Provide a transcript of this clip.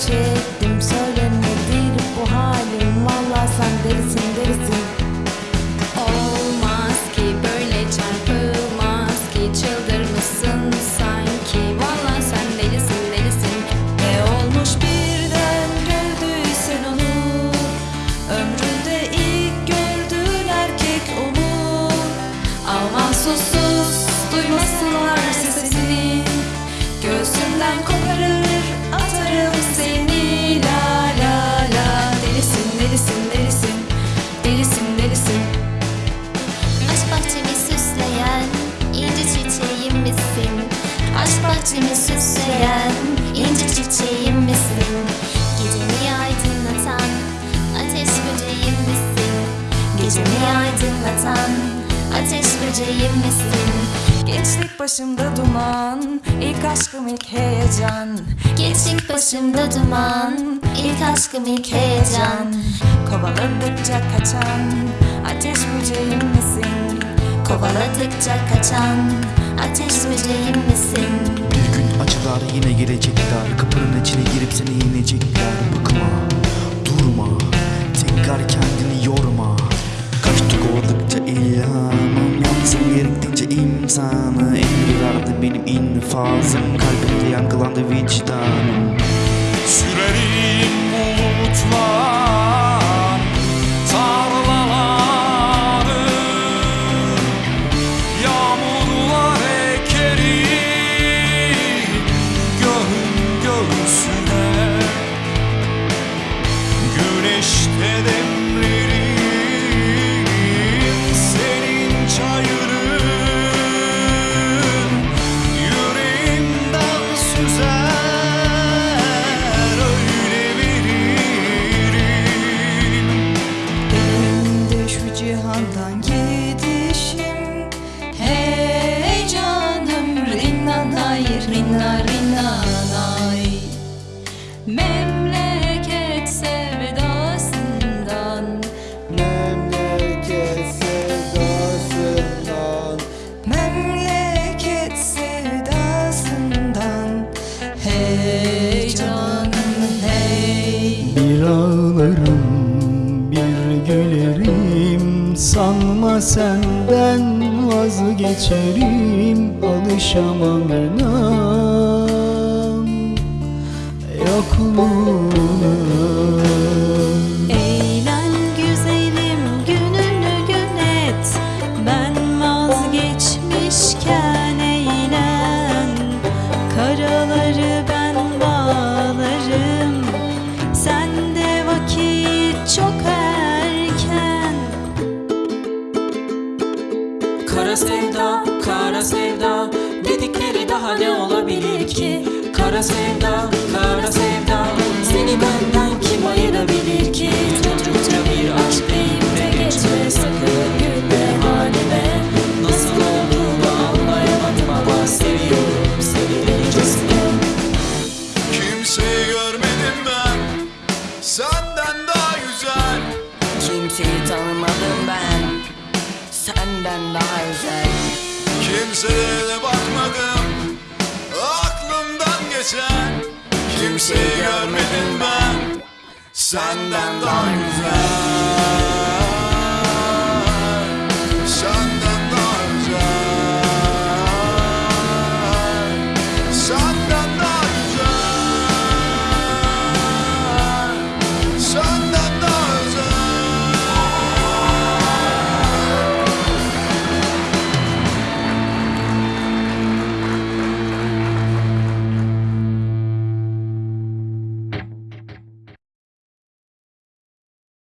change. Aydınlatan ateş böceğim misin? Gençlik başımda duman ilk aşkım ilk heyecan Gençlik başımda duman ilk aşkım ilk heyecan Kovaladıkça kaçan ateş böceğim misin? Kovaladıkça kaçan ateş böceğim misin? Bir gün acılar yine gelecekler Kapının içine girip seni yenecekler Bakma, imzanı Emri verdi benim infazım. Kalbimde yankılandı vicdanım. Sürerim bulutlar cihandan gidişim. Hey canım rinnanay rinna rinnanay Memleket sevdasından. Memleket sevdasından. Memleket sevdasından. Hey canım hey. Bir ağlarım Senden vazgeçerim Alışamam inan Yokluğuna Kara sevda, kara sevda Dedikleri daha ne olabilir ki? Kara sevda, Senden daha güzel. Kimseye de bakmadım aklımdan geçen. Kimseyi görmedim ben senden daha güzel